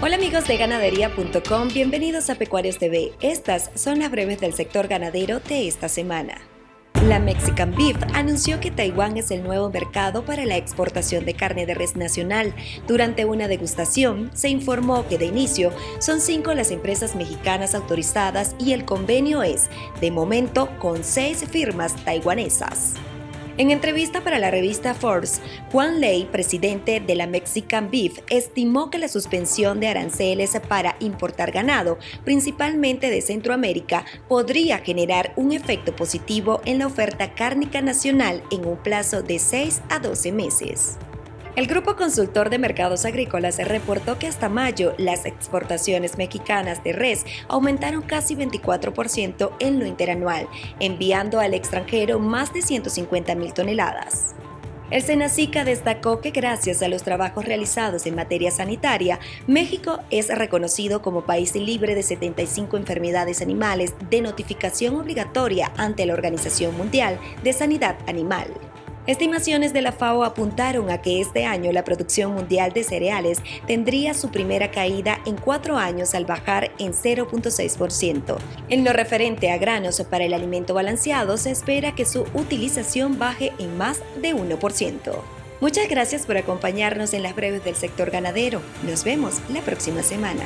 Hola amigos de ganadería.com, bienvenidos a Pecuarios TV. Estas son las breves del sector ganadero de esta semana. La Mexican Beef anunció que Taiwán es el nuevo mercado para la exportación de carne de res nacional. Durante una degustación, se informó que de inicio son cinco las empresas mexicanas autorizadas y el convenio es, de momento, con seis firmas taiwanesas. En entrevista para la revista Forbes, Juan Ley, presidente de la Mexican Beef, estimó que la suspensión de aranceles para importar ganado, principalmente de Centroamérica, podría generar un efecto positivo en la oferta cárnica nacional en un plazo de 6 a 12 meses. El Grupo Consultor de Mercados Agrícolas reportó que hasta mayo las exportaciones mexicanas de res aumentaron casi 24% en lo interanual, enviando al extranjero más de 150 mil toneladas. El Senacica destacó que gracias a los trabajos realizados en materia sanitaria, México es reconocido como país libre de 75 enfermedades animales de notificación obligatoria ante la Organización Mundial de Sanidad Animal. Estimaciones de la FAO apuntaron a que este año la producción mundial de cereales tendría su primera caída en cuatro años al bajar en 0.6%. En lo referente a granos para el alimento balanceado, se espera que su utilización baje en más de 1%. Muchas gracias por acompañarnos en las breves del sector ganadero. Nos vemos la próxima semana.